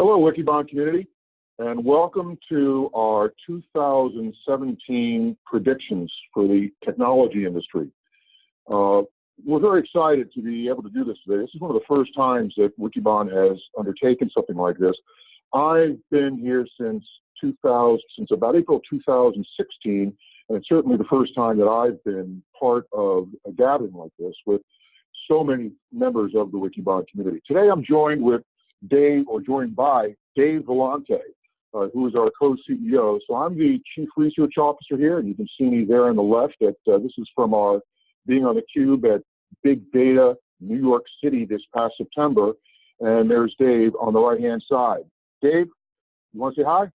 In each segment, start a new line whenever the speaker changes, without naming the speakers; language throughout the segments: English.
Hello, Wikibon community, and welcome to our 2017 predictions for the technology industry. Uh, we're very excited to be able to do this today. This is one of the first times that Wikibon has undertaken something like this. I've been here since 2000, since about April 2016, and it's certainly the first time that I've been part of a gathering like this with so many members of the Wikibon community. Today I'm joined with Dave, or joined by Dave Vellante, uh, who is our co-CEO. So I'm the Chief Research Officer here, and you can see me there on the left. At, uh, this is from our being on the cube at Big Data New York City this past September. And there's Dave on the right-hand side. Dave, you want to say hi?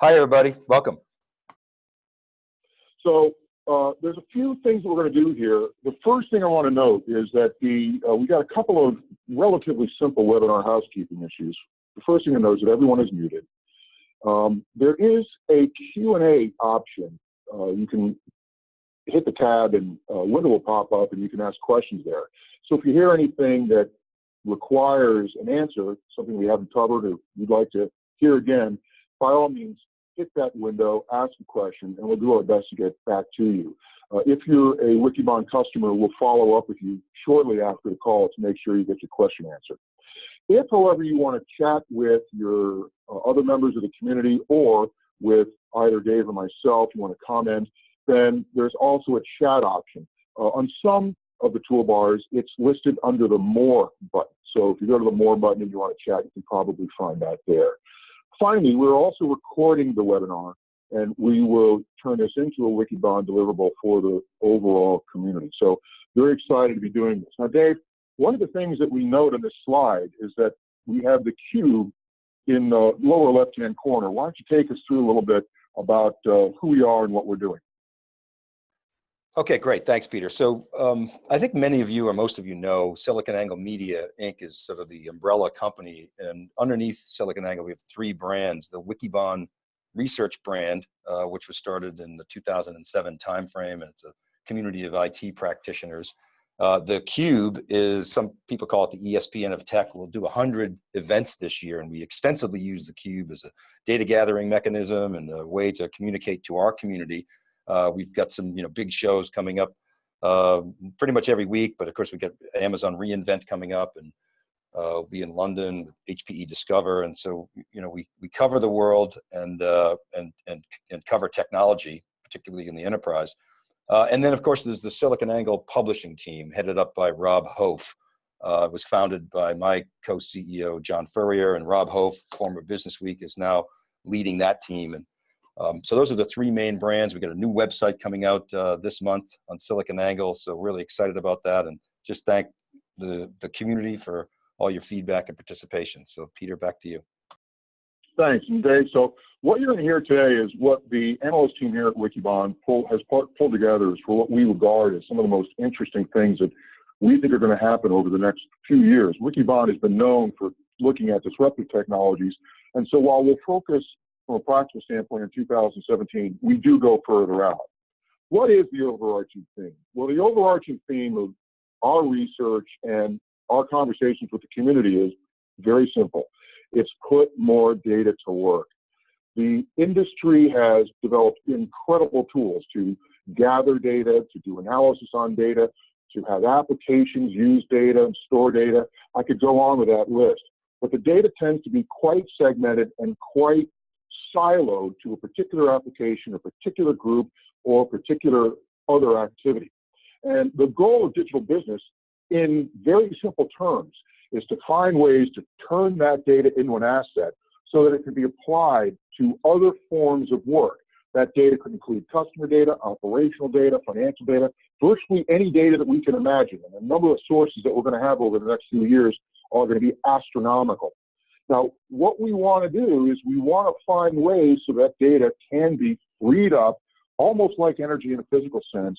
Hi, everybody. Welcome.
So uh, there's a few things that we're going to do here. The first thing I want to note is that the uh, we got a couple of relatively simple webinar housekeeping issues. The first thing to note is that everyone is muted. Um, there is a Q&A option. Uh, you can hit the tab and a window will pop up and you can ask questions there. So if you hear anything that requires an answer, something we haven't covered or you'd like to hear again, by all means, hit that window, ask a question, and we'll do our best to get back to you. Uh, if you're a Wikibon customer, we'll follow up with you shortly after the call to make sure you get your question answered. If, however, you want to chat with your uh, other members of the community or with either Dave or myself, you want to comment, then there's also a chat option. Uh, on some of the toolbars, it's listed under the More button. So if you go to the More button and you want to chat, you can probably find that there. Finally, we're also recording the webinar, and we will turn this into a Wikibon deliverable for the overall community. So very excited to be doing this. Now, Dave, one of the things that we note on this slide is that we have the cube in the lower left-hand corner. Why don't you take us through a little bit about uh, who we are and what we're doing?
Okay, great. Thanks, Peter. So um, I think many of you or most of you know SiliconANGLE Media Inc. is sort of the umbrella company. And underneath SiliconANGLE, we have three brands. The Wikibon research brand, uh, which was started in the 2007 timeframe, and it's a community of IT practitioners. Uh, the Cube is, some people call it the ESPN of tech. We'll do 100 events this year, and we extensively use the Cube as a data gathering mechanism and a way to communicate to our community uh, we've got some you know big shows coming up uh, pretty much every week, but of course we get Amazon reInvent coming up and uh, we'll be in London with HPE Discover, and so you know we we cover the world and uh, and and and cover technology, particularly in the enterprise. Uh, and then of course there's the SiliconANGLE publishing team headed up by Rob Hof. Uh, it was founded by my co-CEO John Furrier, and Rob Hof, former Business Week, is now leading that team. And um, so those are the three main brands. We got a new website coming out uh, this month on SiliconANGLE, so really excited about that, and just thank the the community for all your feedback and participation. So Peter, back to you.
Thanks, Dave. So what you're going to hear today is what the analyst team here at Wikibon pull, has pulled together is for what we regard as some of the most interesting things that we think are going to happen over the next few years. Wikibon has been known for looking at disruptive technologies, and so while we'll focus from a practical standpoint in 2017, we do go further out. What is the overarching theme? Well, the overarching theme of our research and our conversations with the community is very simple. It's put more data to work. The industry has developed incredible tools to gather data, to do analysis on data, to have applications use data and store data. I could go on with that list. But the data tends to be quite segmented and quite siloed to a particular application, a particular group, or a particular other activity. And the goal of digital business, in very simple terms, is to find ways to turn that data into an asset so that it can be applied to other forms of work. That data could include customer data, operational data, financial data, virtually any data that we can imagine. And the number of sources that we're going to have over the next few years are going to be astronomical. Now, what we want to do is we want to find ways so that data can be freed up, almost like energy in a physical sense,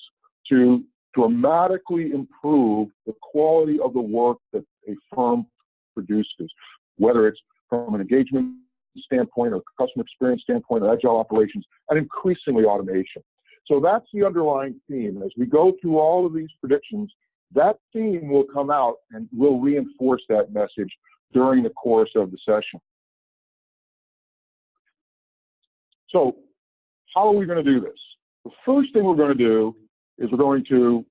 to dramatically improve the quality of the work that a firm produces, whether it's from an engagement standpoint or customer experience standpoint or agile operations, and increasingly automation. So that's the underlying theme. As we go through all of these predictions, that theme will come out and will reinforce that message during the course of the session. So how are we going to do this? The first thing we're going to do is we're going to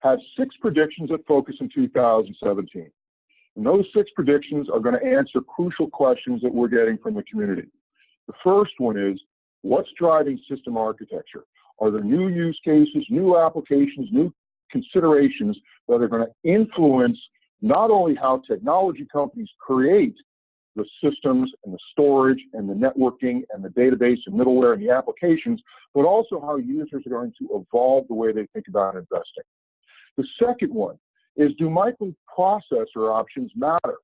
have six predictions that focus in 2017. And those six predictions are going to answer crucial questions that we're getting from the community. The first one is, what's driving system architecture? Are there new use cases, new applications, new considerations that are going to influence not only how technology companies create the systems and the storage and the networking and the database and middleware and the applications, but also how users are going to evolve the way they think about investing. The second one is do microprocessor options matter?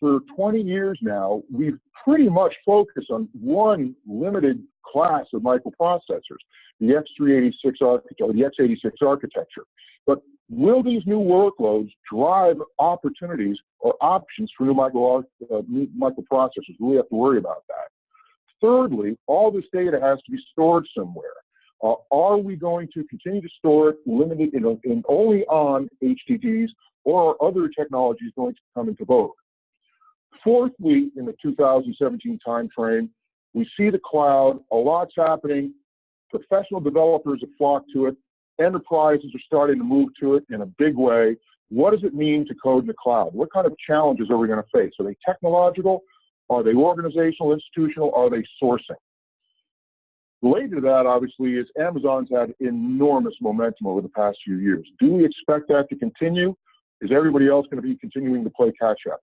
For 20 years now, we've pretty much focused on one limited class of microprocessors, the X386 architecture, the X86 architecture. But will these new workloads drive opportunities or options for new, micro, uh, new microprocessors? We have to worry about that. Thirdly, all this data has to be stored somewhere. Uh, are we going to continue to store it limited in, in only on HDDs or are other technologies going to come into vogue? Fourthly, in the 2017 timeframe, we see the cloud, a lot's happening. Professional developers have flocked to it. Enterprises are starting to move to it in a big way. What does it mean to code in the cloud? What kind of challenges are we going to face? Are they technological? Are they organizational, institutional? Are they sourcing? Related to that, obviously, is Amazon's had enormous momentum over the past few years. Do we expect that to continue? Is everybody else going to be continuing to play catch up?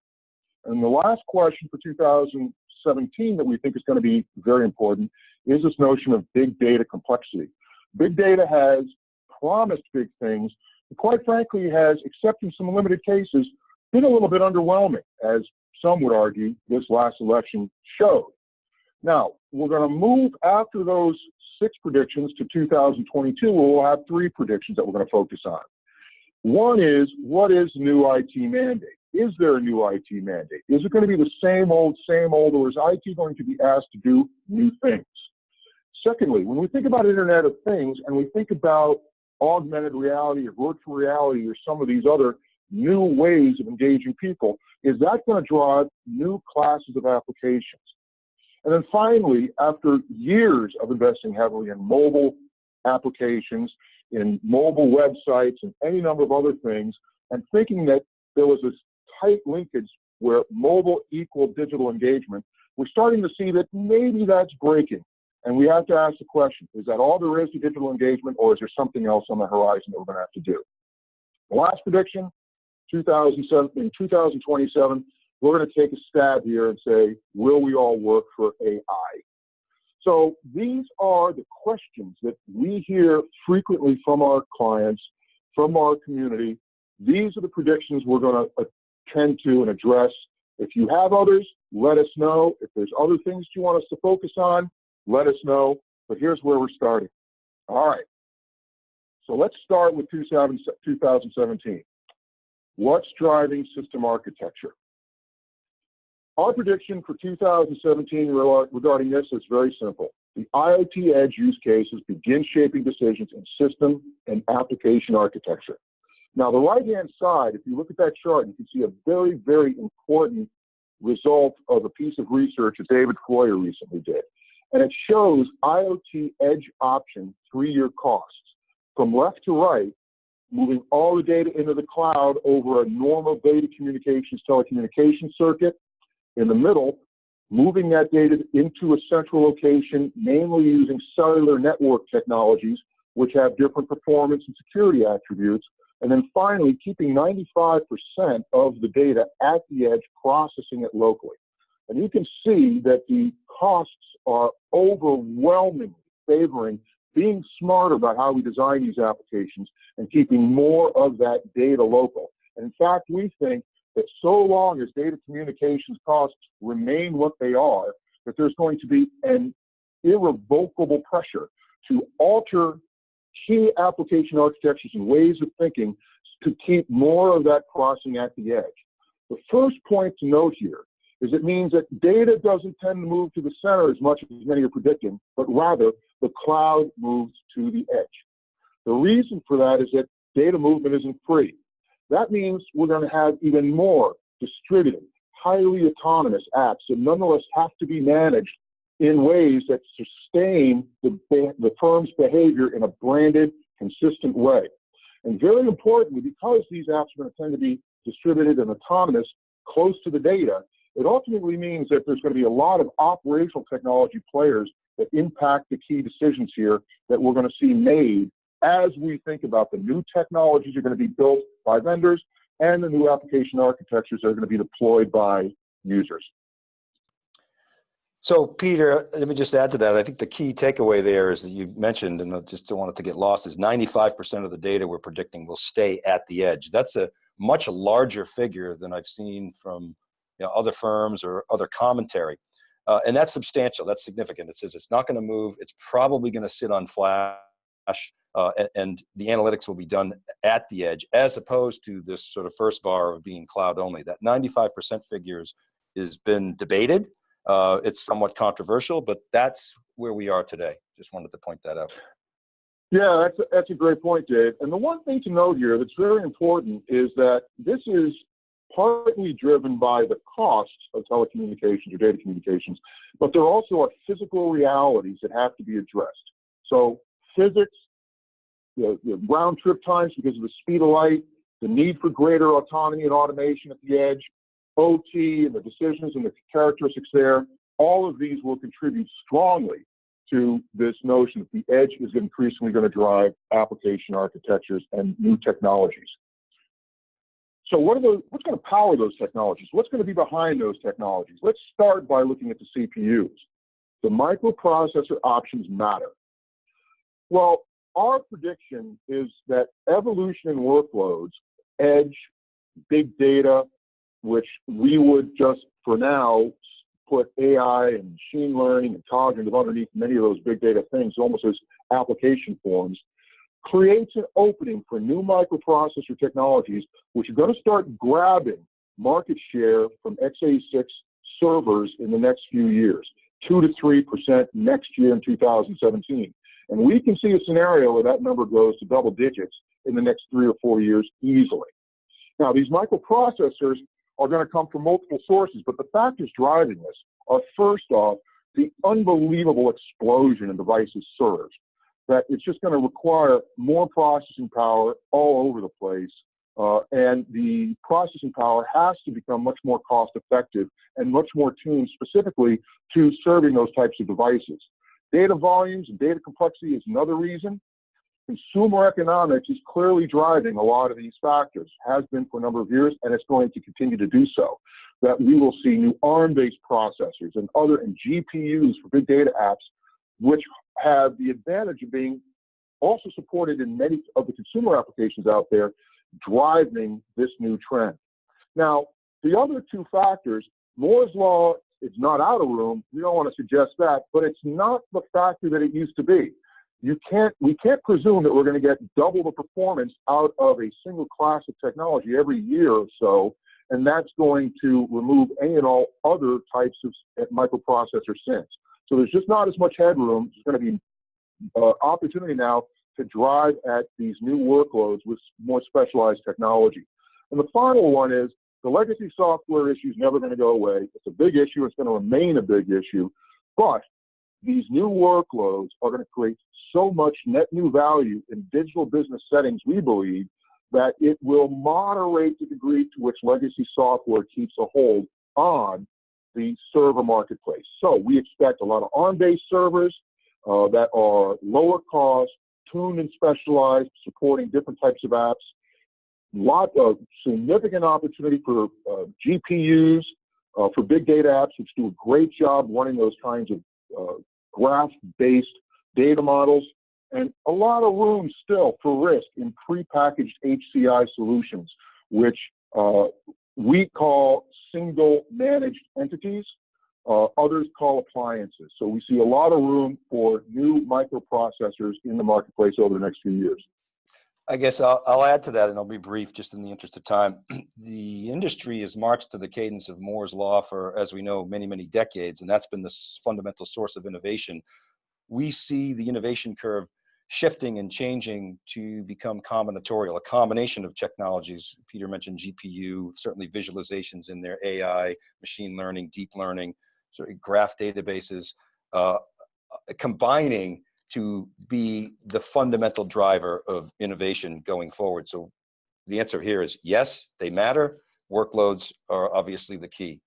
And the last question for 2017 that we think is going to be very important is this notion of big data complexity. Big data has promised big things, quite frankly has, except in some limited cases, been a little bit underwhelming, as some would argue this last election showed. Now, we're going to move after those six predictions to 2022, where we'll have three predictions that we're going to focus on. One is, what is new IT mandate? Is there a new IT mandate? Is it going to be the same old, same old, or is IT going to be asked to do new things? Secondly, when we think about Internet of Things and we think about augmented reality or virtual reality or some of these other new ways of engaging people, is that going to drive new classes of applications? And then finally, after years of investing heavily in mobile applications, in mobile websites, and any number of other things, and thinking that there was this tight linkage where mobile equal digital engagement, we're starting to see that maybe that's breaking. And we have to ask the question, is that all there is to digital engagement, or is there something else on the horizon that we're going to have to do? The last prediction, 2007, in 2027, we're going to take a stab here and say, will we all work for AI? So these are the questions that we hear frequently from our clients, from our community. These are the predictions we're going to attend to and address. If you have others, let us know. If there's other things you want us to focus on, let us know. But here's where we're starting. All right. So let's start with 2017. What's driving system architecture? Our prediction for 2017 regarding this is very simple. The IoT edge use cases begin shaping decisions in system and application architecture. Now, the right-hand side, if you look at that chart, you can see a very, very important result of a piece of research that David Floyer recently did. And it shows IoT edge option three-year costs. From left to right, moving all the data into the cloud over a normal data communications telecommunications circuit, in the middle, moving that data into a central location, mainly using cellular network technologies, which have different performance and security attributes. And then finally, keeping 95% of the data at the edge, processing it locally. And you can see that the costs are overwhelmingly favoring being smarter about how we design these applications and keeping more of that data local. And in fact, we think that so long as data communications costs remain what they are, that there's going to be an irrevocable pressure to alter key application architectures and ways of thinking to keep more of that crossing at the edge. The first point to note here is it means that data doesn't tend to move to the center as much as many are predicting, but rather the cloud moves to the edge. The reason for that is that data movement isn't free. That means we're going to have even more distributed, highly autonomous apps that nonetheless have to be managed in ways that sustain the, the firm's behavior in a branded, consistent way. And very importantly, because these apps are going to tend to be distributed and autonomous close to the data, it ultimately means that there's going to be a lot of operational technology players that impact the key decisions here that we're going to see made as we think about the new technologies are going to be built by vendors and the new application architectures that are going to be deployed by users.
So Peter, let me just add to that. I think the key takeaway there is that you mentioned, and I just don't want it to get lost, is 95% of the data we're predicting will stay at the edge. That's a much larger figure than I've seen from you know, other firms or other commentary. Uh, and that's substantial, that's significant. It says it's not gonna move, it's probably gonna sit on flash, uh, and, and, the analytics will be done at the edge, as opposed to this sort of first bar of being cloud only. That 95% figures has been debated, uh, it's somewhat controversial, but that's where we are today. Just wanted to point that out.
Yeah, that's a, that's a great point, Dave. And the one thing to note here that's very important is that this is partly driven by the costs of telecommunications or data communications, but there also are physical realities that have to be addressed. So physics, the, the round trip times because of the speed of light, the need for greater autonomy and automation at the edge, OT and the decisions and the characteristics there, all of these will contribute strongly to this notion that the edge is increasingly going to drive application architectures and new technologies. So what are those, what's going to power those technologies? What's going to be behind those technologies? Let's start by looking at the CPUs. The microprocessor options matter. Well, our prediction is that evolution in workloads, edge, big data, which we would just for now put AI and machine learning and cognitive underneath many of those big data things, almost as application forms, creates an opening for new microprocessor technologies, which are going to start grabbing market share from x86 servers in the next few years, 2 to 3% next year in 2017. And we can see a scenario where that number goes to double digits in the next three or four years easily. Now, these microprocessors are going to come from multiple sources, but the factors driving this are first off, the unbelievable explosion in devices served. That it's just going to require more processing power all over the place. Uh, and the processing power has to become much more cost effective and much more tuned specifically to serving those types of devices. Data volumes and data complexity is another reason. Consumer economics is clearly driving a lot of these factors, has been for a number of years, and it's going to continue to do so. That we will see new ARM-based processors and other and GPUs for big data apps, which have the advantage of being also supported in many of the consumer applications out there, driving this new trend. Now, the other two factors, Moore's law is not out of room. We don't want to suggest that, but it's not the factor that it used to be you can't we can't presume that we're going to get double the performance out of a single class of technology every year or so and that's going to remove any and all other types of microprocessor sins so there's just not as much headroom. There's going to be uh, opportunity now to drive at these new workloads with more specialized technology. And the final one is the legacy software issue is never going to go away. It's a big issue. It's going to remain a big issue. But these new workloads are going to create so much net new value in digital business settings, we believe, that it will moderate the degree to which legacy software keeps a hold on the server marketplace. So we expect a lot of ARM-based servers uh, that are lower cost, tuned and specialized, supporting different types of apps. Lot of significant opportunity for uh, GPUs, uh, for big data apps, which do a great job running those kinds of uh, graph-based data models, and a lot of room still for RISC in prepackaged HCI solutions, which uh, we call single managed entities. Uh, others call appliances. So we see a lot of room for new microprocessors in the marketplace over the next few years.
I guess I'll, I'll, add to that, and I'll be brief just in the interest of time. the industry has marched to the cadence of Moore's Law for, as we know, many, many decades, and that's been the fundamental source of innovation we see the innovation curve shifting and changing to become combinatorial, a combination of technologies. Peter mentioned GPU, certainly visualizations in there, AI, machine learning, deep learning, sort of graph databases, uh, combining to be the fundamental driver of innovation going forward. So the answer here is yes, they matter. Workloads are obviously the key.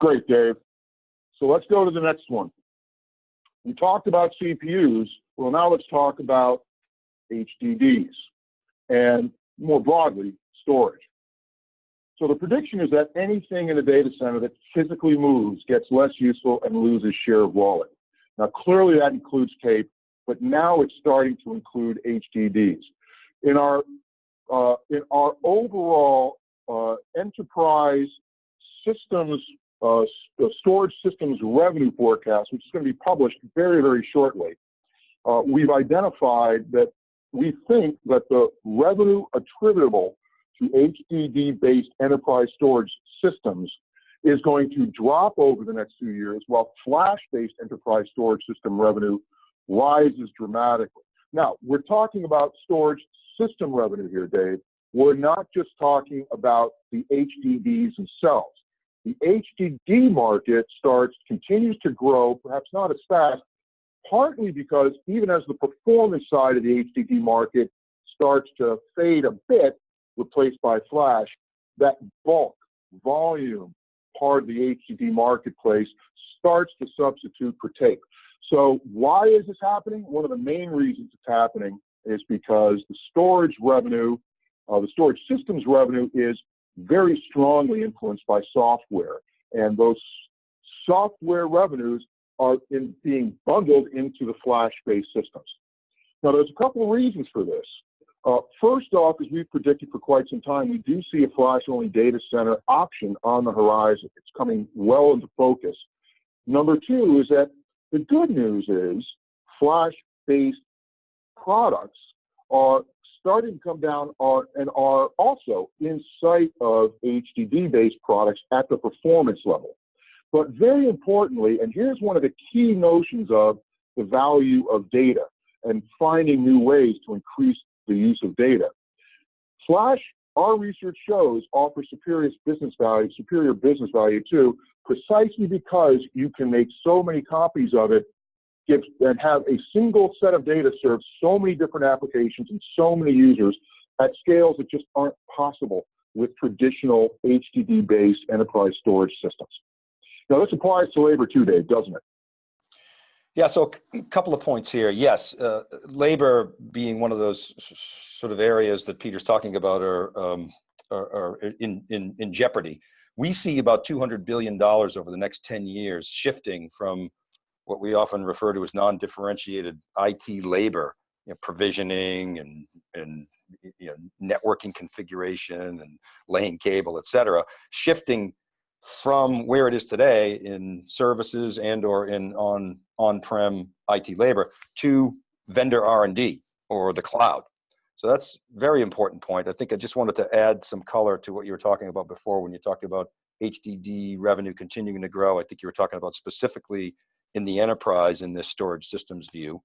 Great, Dave. So let's go to the next one. We talked about CPUs. Well, now let's talk about HDDs and more broadly, storage. So the prediction is that anything in a data center that physically moves gets less useful and loses share of wallet. Now, clearly that includes tape, but now it's starting to include HDDs. In our uh, in our overall uh, enterprise systems uh, storage systems revenue forecast, which is going to be published very very shortly, uh, we've identified that we think that the revenue attributable to HDD-based enterprise storage systems is going to drop over the next few years, while flash-based enterprise storage system revenue rises dramatically. Now, we're talking about storage system revenue here, Dave. We're not just talking about the HDDs themselves. The HDD market starts, continues to grow, perhaps not as fast, partly because even as the performance side of the HDD market starts to fade a bit, replaced by flash, that bulk, volume part of the HDD marketplace starts to substitute for tape. So why is this happening? One of the main reasons it's happening is because the storage revenue, uh, the storage systems revenue is very strongly influenced by software. And those software revenues are in, being bundled into the flash-based systems. Now, there's a couple of reasons for this. Uh, first off, as we've predicted for quite some time, we do see a flash-only data center option on the horizon. It's coming well into focus. Number two is that the good news is flash-based products are starting to come down are, and are also in sight of HDD-based products at the performance level. But very importantly, and here's one of the key notions of the value of data and finding new ways to increase the use of data. Flash, our research shows, offers superior business value, superior business value too, precisely because you can make so many copies of it give, and have a single set of data serve so many different applications and so many users at scales that just aren't possible with traditional HDD-based enterprise storage systems. Now, this applies to labor too, Dave, doesn't it?
Yeah, so a couple of points here. Yes, uh, labor being one of those sort of areas that Peter's talking about are, um, are, are in, in, in jeopardy. We see about $200 billion over the next 10 years shifting from what we often refer to as non-differentiated IT labor, you know, provisioning and, and you know, networking configuration and laying cable, et cetera, shifting from where it is today in services and or in on on-prem IT labor to vendor R&D or the cloud. So that's very important point. I think I just wanted to add some color to what you were talking about before when you talked about HDD revenue continuing to grow. I think you were talking about specifically in the enterprise in this storage systems view.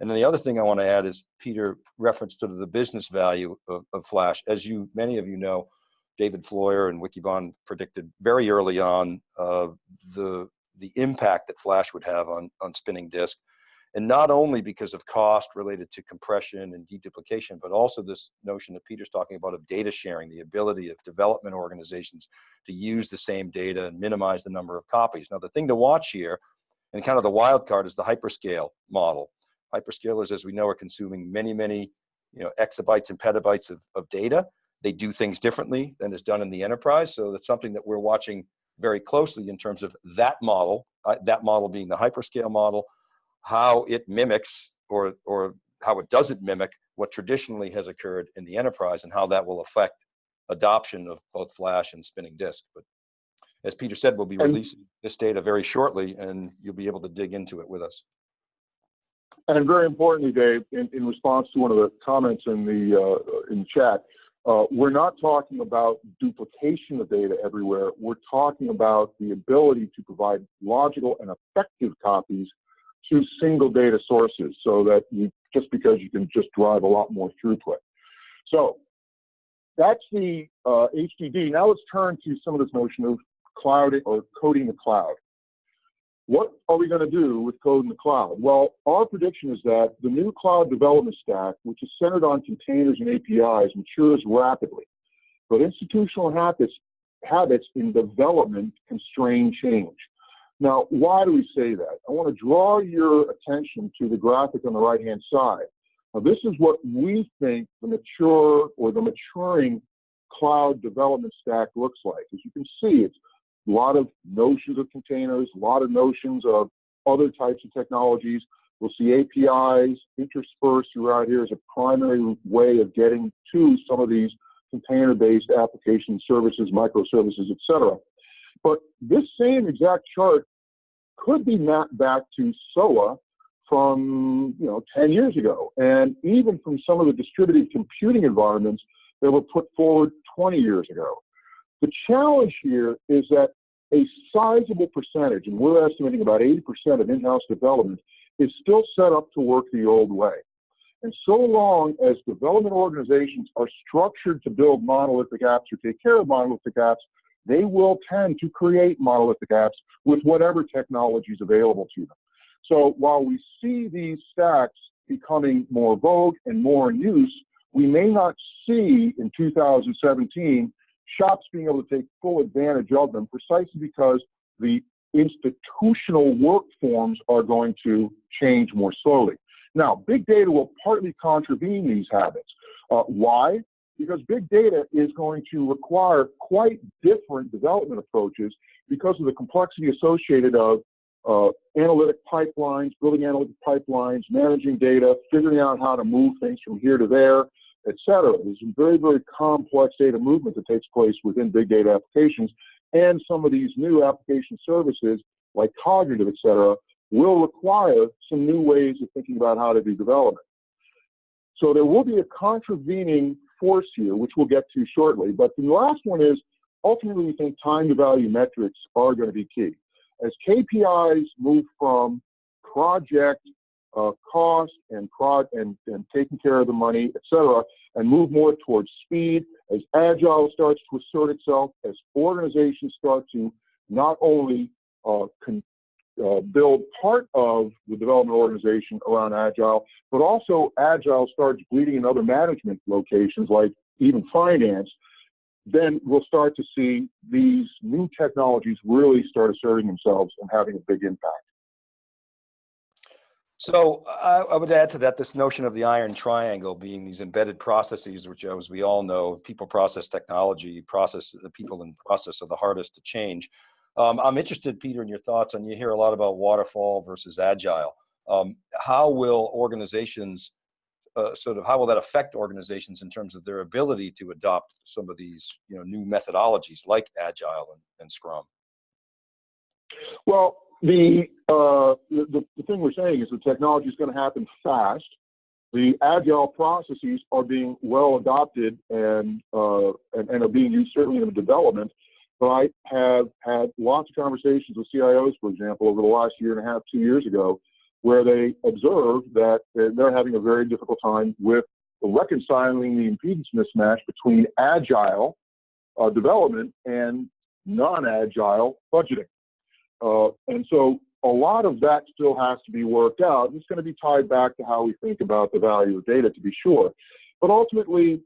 And then the other thing I want to add is Peter referenced to the business value of, of Flash. As you, many of you know, David Floyer and Wikibon predicted very early on uh, the, the impact that Flash would have on, on spinning disk. And not only because of cost related to compression and deduplication, but also this notion that Peter's talking about of data sharing, the ability of development organizations to use the same data and minimize the number of copies. Now, the thing to watch here, and kind of the wild card, is the hyperscale model. Hyperscalers, as we know, are consuming many, many you know, exabytes and petabytes of, of data. They do things differently than is done in the enterprise. So that's something that we're watching very closely in terms of that model, uh, that model being the hyperscale model, how it mimics or, or how it doesn't mimic what traditionally has occurred in the enterprise and how that will affect adoption of both flash and spinning disk. But as Peter said, we'll be releasing this data very shortly and you'll be able to dig into it with us.
And very importantly, Dave, in, in response to one of the comments in the uh, in the chat, uh, we're not talking about duplication of data everywhere. We're talking about the ability to provide logical and effective copies to single data sources so that you, just because you can just drive a lot more throughput. So that's the uh, HDD. Now let's turn to some of this notion of cloud or coding the cloud. What are we going to do with code in the cloud? Well, our prediction is that the new cloud development stack, which is centered on containers and APIs, matures rapidly. But institutional habits, habits in development constrain change. Now, why do we say that? I want to draw your attention to the graphic on the right-hand side. Now, this is what we think the mature or the maturing cloud development stack looks like. As you can see, it's a lot of notions of containers, a lot of notions of other types of technologies. We'll see APIs interspersed throughout here as a primary way of getting to some of these container-based application services, microservices, etc. But this same exact chart could be mapped back to SOA from you know 10 years ago, and even from some of the distributed computing environments that were put forward 20 years ago. The challenge here is that a sizable percentage, and we're estimating about 80% of in-house development, is still set up to work the old way. And so long as development organizations are structured to build monolithic apps or take care of monolithic apps, they will tend to create monolithic apps with whatever technology is available to them. So while we see these stacks becoming more vogue and more in use, we may not see in 2017 shops being able to take full advantage of them precisely because the institutional work forms are going to change more slowly. Now, big data will partly contravene these habits. Uh, why? Because big data is going to require quite different development approaches because of the complexity associated of uh, analytic pipelines, building analytic pipelines, managing data, figuring out how to move things from here to there, et cetera. There's some very, very complex data movement that takes place within big data applications. And some of these new application services, like cognitive, et cetera, will require some new ways of thinking about how to do development. So there will be a contravening force here, which we'll get to shortly. But the last one is ultimately we think time to value metrics are going to be key. As KPIs move from project uh, cost and prod and, and taking care of the money, et cetera, and move more towards speed as agile starts to assert itself, as organizations start to not only uh, uh, build part of the development organization around agile, but also agile starts bleeding in other management locations like even finance, then we'll start to see these new technologies really start asserting themselves and having a big impact.
So I, I, would add to that this notion of the iron triangle being these embedded processes, which as we all know, people process technology, process the people in process are the hardest to change. Um, I'm interested, Peter, in your thoughts on you hear a lot about waterfall versus agile. Um, how will organizations uh, sort of how will that affect organizations in terms of their ability to adopt some of these you know new methodologies like agile and, and Scrum?
Well, the, uh, the, the thing we're saying is the technology is going to happen fast. The agile processes are being well adopted and, uh, and, and are being used certainly in development. But I have had lots of conversations with CIOs, for example, over the last year and a half, two years ago, where they observe that they're having a very difficult time with reconciling the impedance mismatch between agile uh, development and non-agile budgeting. Uh, and so a lot of that still has to be worked out. It's going to be tied back to how we think about the value of data, to be sure. But ultimately,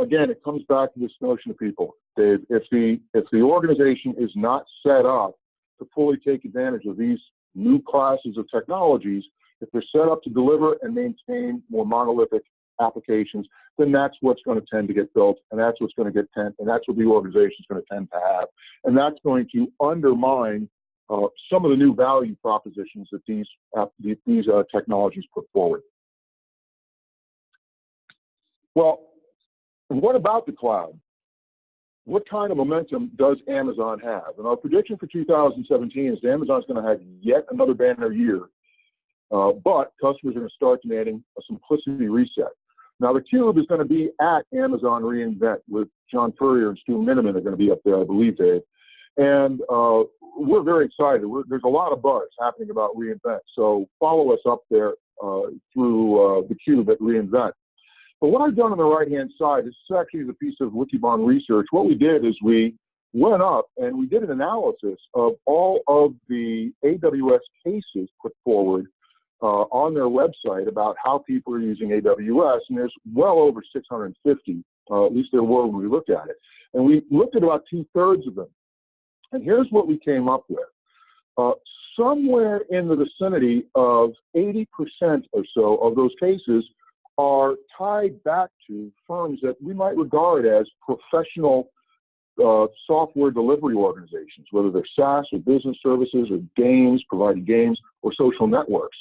again, it comes back to this notion of people. Dave, if the if the organization is not set up to fully take advantage of these new classes of technologies, if they're set up to deliver and maintain more monolithic applications, then that's what's going to tend to get built, and that's what's going to get tend, and that's what the organization is going to tend to have, and that's going to undermine uh, some of the new value propositions that these, uh, these uh, technologies put forward. Well, what about the cloud? What kind of momentum does Amazon have? And our prediction for 2017 is Amazon's going to have yet another banner year, uh, but customers are going to start demanding a simplicity reset. Now, the Cube is going to be at Amazon reInvent with John Furrier and Stu Miniman are going to be up there, I believe, Dave. And uh, we're very excited. We're, there's a lot of buzz happening about reInvent. So follow us up there uh, through uh, the cube at reInvent. But what I've done on the right-hand side, this is actually the piece of Wikibon research. What we did is we went up and we did an analysis of all of the AWS cases put forward uh, on their website about how people are using AWS, and there's well over 650, uh, at least there were when we looked at it. And we looked at about two thirds of them. And here's what we came up with. Uh, somewhere in the vicinity of 80% or so of those cases are tied back to firms that we might regard as professional uh, software delivery organizations, whether they're SaaS or business services or games, providing games or social networks.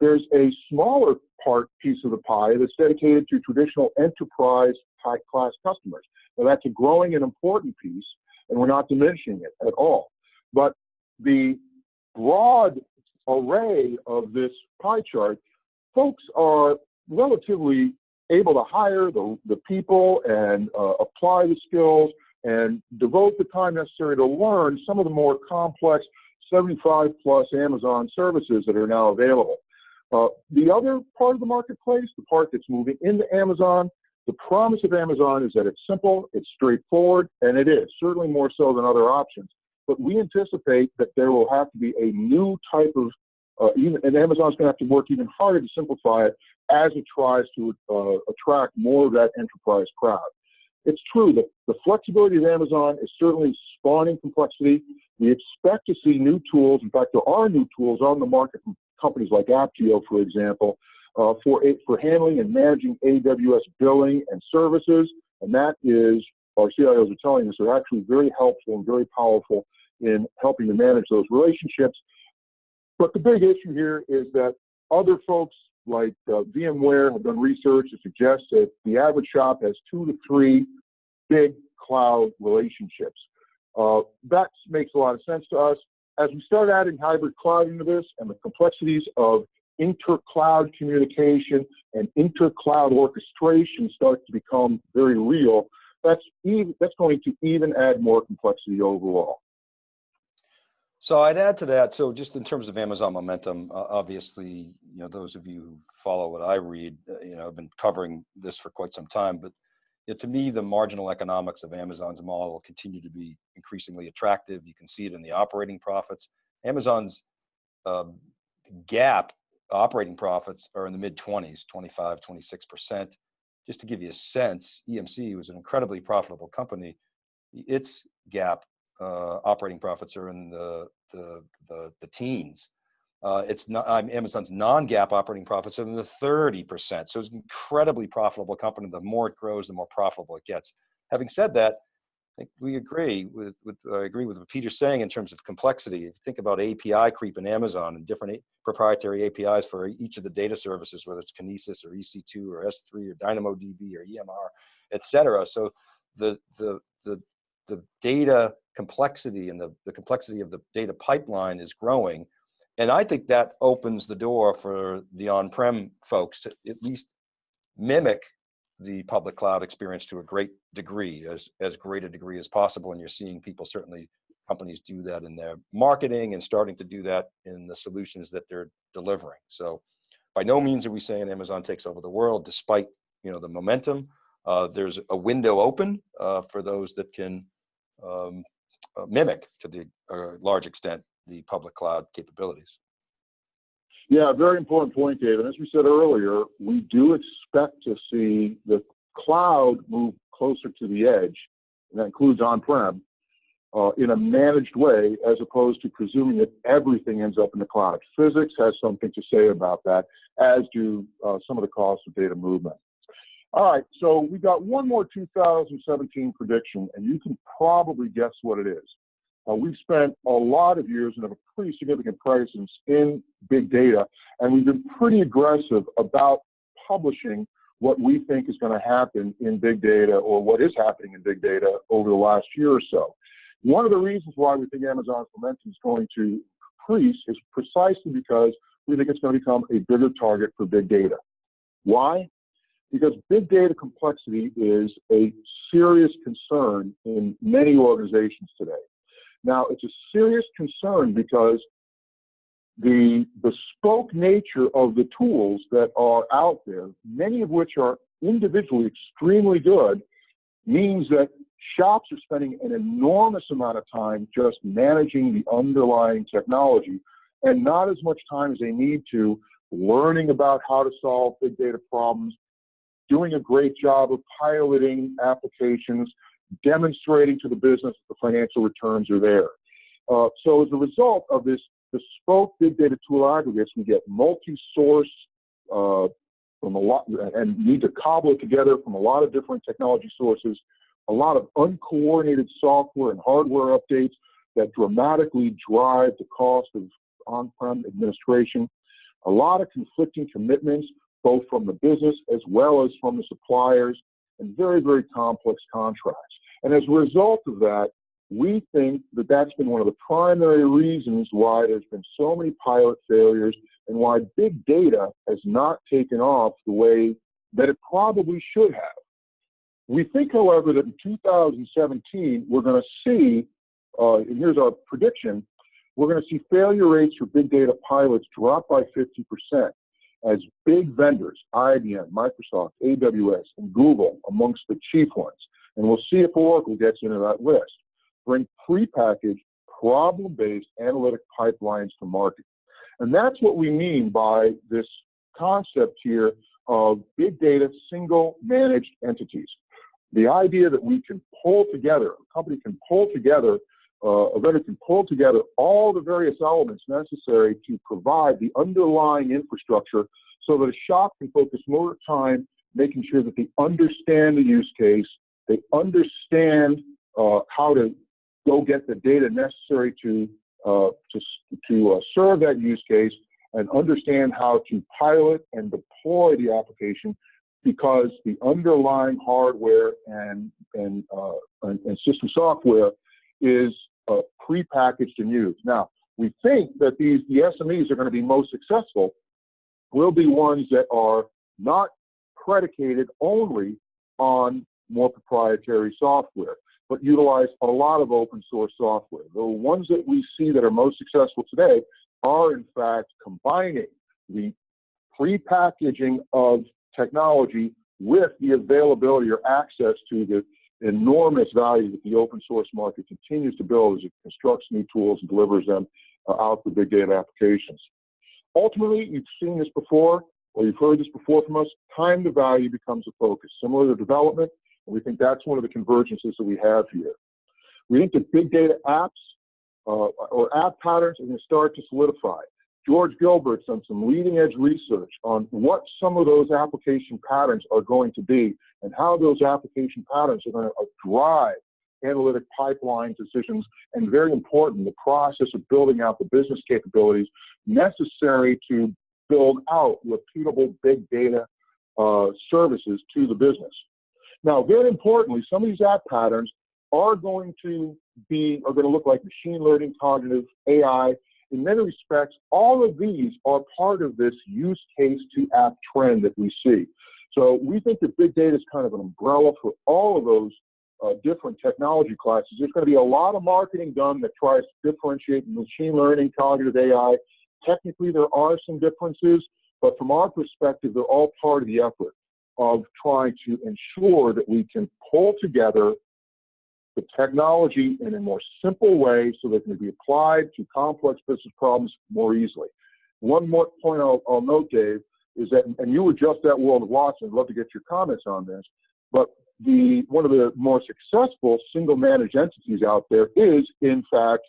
There's a smaller part piece of the pie that's dedicated to traditional enterprise high class customers. Now that's a growing and important piece, and we're not diminishing it at all. But the broad array of this pie chart, folks are relatively able to hire the, the people and uh, apply the skills and devote the time necessary to learn some of the more complex 75 plus Amazon services that are now available. Uh, the other part of the marketplace, the part that's moving into Amazon, the promise of Amazon is that it's simple, it's straightforward, and it is, certainly more so than other options. But we anticipate that there will have to be a new type of, uh, even, and Amazon's going to have to work even harder to simplify it as it tries to uh, attract more of that enterprise crowd. It's true that the flexibility of Amazon is certainly spawning complexity. We expect to see new tools. In fact, there are new tools on the market from companies like Apptio, for example, uh, for, for handling and managing AWS billing and services. And that is, our CIOs are telling us, are actually very helpful and very powerful in helping to manage those relationships. But the big issue here is that other folks like uh, VMware have done research that suggests that the average shop has two to three big cloud relationships. Uh, that makes a lot of sense to us. As we start adding hybrid cloud into this and the complexities of inter-cloud communication and inter-cloud orchestration start to become very real, that's, even, that's going to even add more complexity overall.
So I'd add to that. So just in terms of Amazon momentum, uh, obviously, you know, those of you who follow what I read, uh, you know, I've been covering this for quite some time, but you know, to me, the marginal economics of Amazon's model continue to be increasingly attractive. You can see it in the operating profits. Amazon's uh, GAAP operating profits are in the mid 20s, 25, 26%. Just to give you a sense, EMC was an incredibly profitable company. Its GAAP uh, operating profits are in the, the, the, the teens. Uh, it's not Amazon's non-GAAP operating profits are in the 30%. So it's an incredibly profitable company. The more it grows, the more profitable it gets. Having said that, think we agree with, with I agree with what Peter's saying in terms of complexity. If you think about API creep in Amazon and different proprietary APIs for each of the data services, whether it's Kinesis or EC2 or S3 or DynamoDB or EMR, et cetera. So the, the, the, the data complexity and the, the complexity of the data pipeline is growing. And I think that opens the door for the on-prem folks to at least mimic the public cloud experience to a great degree, as, as great a degree as possible. And you're seeing people, certainly companies do that in their marketing and starting to do that in the solutions that they're delivering. So by no means are we saying Amazon takes over the world, despite you know the momentum. Uh, there's a window open uh, for those that can um, uh, mimic to the uh, large extent the public cloud capabilities.
Yeah, very important point, David. As we said earlier, we do expect to see the cloud move closer to the edge, and that includes on-prem, uh, in a managed way, as opposed to presuming that everything ends up in the cloud. Physics has something to say about that, as do uh, some of the costs of data movement. All right, so we got one more 2017 prediction, and you can probably guess what it is. Uh, we've spent a lot of years and have a pretty significant presence in big data, and we've been pretty aggressive about publishing what we think is going to happen in big data or what is happening in big data over the last year or so. One of the reasons why we think Amazon's momentum is going to increase is precisely because we think it's going to become a bigger target for big data. Why? Because big data complexity is a serious concern in many organizations today. Now, it's a serious concern because the bespoke nature of the tools that are out there, many of which are individually extremely good, means that shops are spending an enormous amount of time just managing the underlying technology and not as much time as they need to learning about how to solve big data problems, doing a great job of piloting applications, demonstrating to the business that the financial returns are there. Uh, so as a result of this bespoke big data tool aggregates, we get multi-source uh, from a lot and need to cobble it together from a lot of different technology sources, a lot of uncoordinated software and hardware updates that dramatically drive the cost of on-prem administration, a lot of conflicting commitments, both from the business as well as from the suppliers, and very, very complex contracts. And as a result of that, we think that that's been one of the primary reasons why there's been so many pilot failures and why big data has not taken off the way that it probably should have. We think, however, that in 2017, we're going to see, uh, and here's our prediction, we're going to see failure rates for big data pilots drop by 50% as big vendors, IBM, Microsoft, AWS, and Google, amongst the chief ones, and we'll see if Oracle gets into that list, bring prepackaged, problem-based analytic pipelines to market. And that's what we mean by this concept here of big data single managed entities. The idea that we can pull together, a company can pull together, uh, a vendor can pull together all the various elements necessary to provide the underlying infrastructure so that a shop can focus more time making sure that they understand the use case, they understand uh, how to go get the data necessary to uh, to, to uh, serve that use case and understand how to pilot and deploy the application because the underlying hardware and, and, uh, and, and, system software is uh, prepackaged and used. Now, we think that these the SMEs are going to be most successful will be ones that are not predicated only on more proprietary software but utilize a lot of open source software. The ones that we see that are most successful today are in fact combining the pre-packaging of technology with the availability or access to the enormous value that the open source market continues to build as it constructs new tools and delivers them uh, out to big data applications. Ultimately, you've seen this before, or you've heard this before from us, time to value becomes a focus. Similar to development, and we think that's one of the convergences that we have here. We think that big data apps uh, or app patterns are going to start to solidify. George Gilbert's done some leading edge research on what some of those application patterns are going to be and how those application patterns are going to drive analytic pipeline decisions and very important, the process of building out the business capabilities necessary to build out repeatable big data uh, services to the business. Now, very importantly, some of these app patterns are going to be, are going to look like machine learning, cognitive, AI. In many respects, all of these are part of this use case to app trend that we see. So we think that big data is kind of an umbrella for all of those uh, different technology classes. There's going to be a lot of marketing done that tries to differentiate machine learning, cognitive AI. Technically, there are some differences, but from our perspective, they're all part of the effort of trying to ensure that we can pull together the technology in a more simple way so that it can be applied to complex business problems more easily. One more point I'll, I'll note, Dave, is that, and you were just at World of Watson, I'd love to get your comments on this, but the one of the more successful single managed entities out there is, in fact,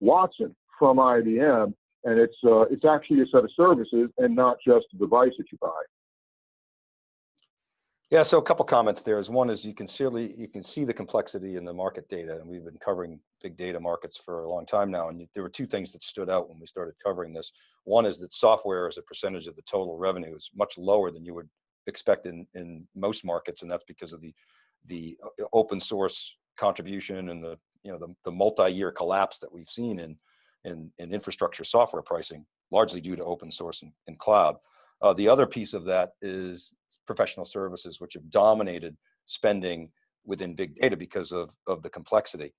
Watson from IBM, and it's uh, it's actually a set of services and not just a device that you buy.
Yeah, so a couple comments there is one is you can surely you can see the complexity in the market data, and we've been covering big data markets for a long time now. And there were two things that stood out when we started covering this. One is that software as a percentage of the total revenue is much lower than you would expect in in most markets, and that's because of the the uh, open source contribution and the you know the, the multi-year collapse that we've seen in, in in infrastructure software pricing, largely due to open source and, and cloud. Uh, the other piece of that is professional services, which have dominated spending within big data because of, of the complexity.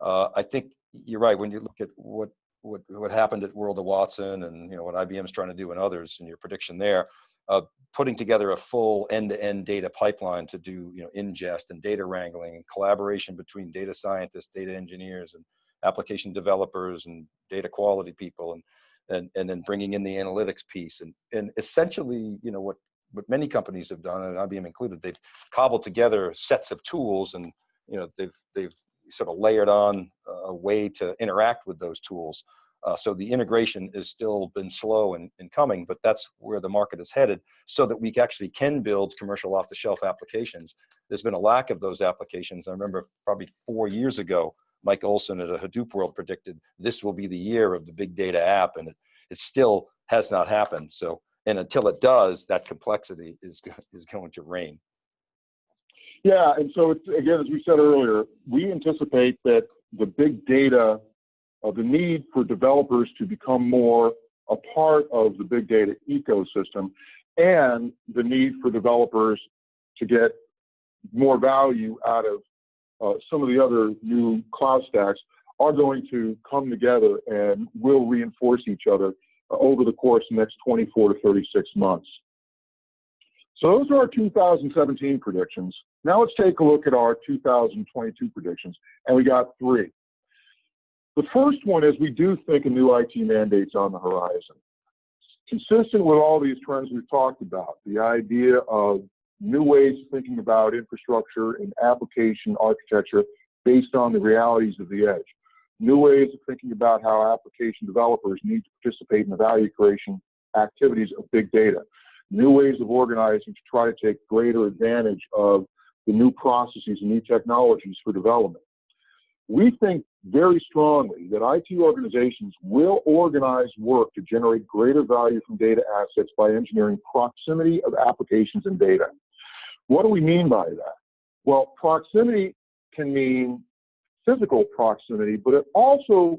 Uh, I think you're right. When you look at what what what happened at World of Watson and you know what IBM's trying to do and others, and your prediction there, uh, putting together a full end-to-end data pipeline to do you know ingest and data wrangling and collaboration between data scientists, data engineers, and application developers and data quality people, and and and then bringing in the analytics piece and and essentially you know what what many companies have done and IBM included, they've cobbled together sets of tools and you know they've they've sort of layered on a way to interact with those tools. Uh, so the integration has still been slow in, in coming, but that's where the market is headed so that we actually can build commercial off-the-shelf applications. There's been a lack of those applications. I remember probably four years ago, Mike Olson at a Hadoop World predicted this will be the year of the big data app, and it, it still has not happened. So, and until it does, that complexity is, is going to reign.
Yeah, and so it's, again, as we said earlier, we anticipate that the big data, uh, the need for developers to become more a part of the big data ecosystem, and the need for developers to get more value out of uh, some of the other new cloud stacks are going to come together and will reinforce each other uh, over the course of the next 24 to 36 months. So those are our 2017 predictions. Now let's take a look at our 2022 predictions, and we got three. The first one is we do think a new IT mandate's on the horizon. Consistent with all these trends we've talked about, the idea of new ways of thinking about infrastructure and application architecture based on the realities of the edge. New ways of thinking about how application developers need to participate in the value creation activities of big data. New ways of organizing to try to take greater advantage of the new processes and new technologies for development. We think very strongly that IT organizations will organize work to generate greater value from data assets by engineering proximity of applications and data. What do we mean by that? Well, proximity can mean physical proximity, but it also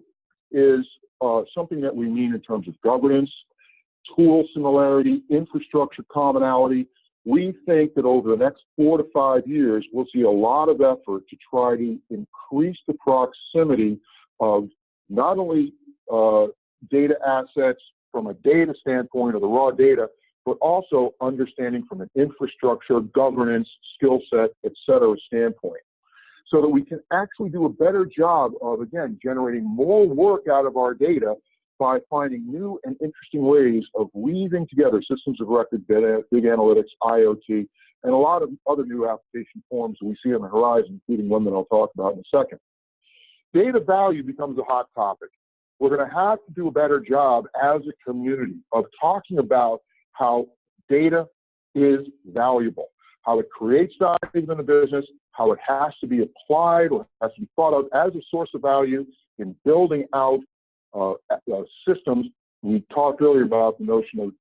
is uh, something that we mean in terms of governance, tool similarity, infrastructure commonality, we think that over the next four to five years, we'll see a lot of effort to try to increase the proximity of not only uh, data assets from a data standpoint or the raw data, but also understanding from an infrastructure, governance, skill set, et cetera standpoint. So that we can actually do a better job of, again, generating more work out of our data by finding new and interesting ways of weaving together systems of record, data, big analytics, IoT, and a lot of other new application forms we see on the horizon, including one that I'll talk about in a second. Data value becomes a hot topic. We're going to have to do a better job as a community of talking about how data is valuable, how it creates value in the business, how it has to be applied or has to be thought of as a source of value in building out uh, uh, systems. We talked earlier about the notion of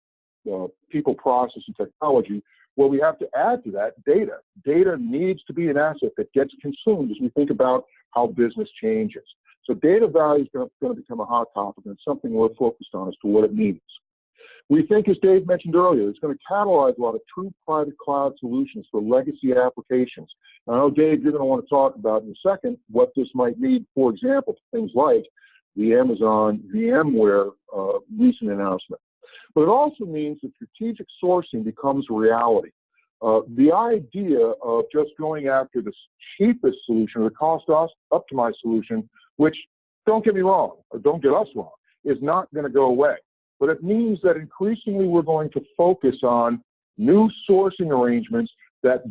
uh, people, process, and technology. Well, we have to add to that data. Data needs to be an asset that gets consumed as we think about how business changes. So data value is going to become a hot topic, and something we're focused on as to what it means. We think, as Dave mentioned earlier, it's going to catalyze a lot of true private cloud solutions for legacy applications. I know, Dave, you're going to want to talk about in a second what this might mean, for example, things like the Amazon VMware uh, recent announcement. But it also means that strategic sourcing becomes a reality. Uh, the idea of just going after the cheapest solution, or the cost optimized solution, which don't get me wrong, or don't get us wrong, is not going to go away. But it means that increasingly we're going to focus on new sourcing arrangements that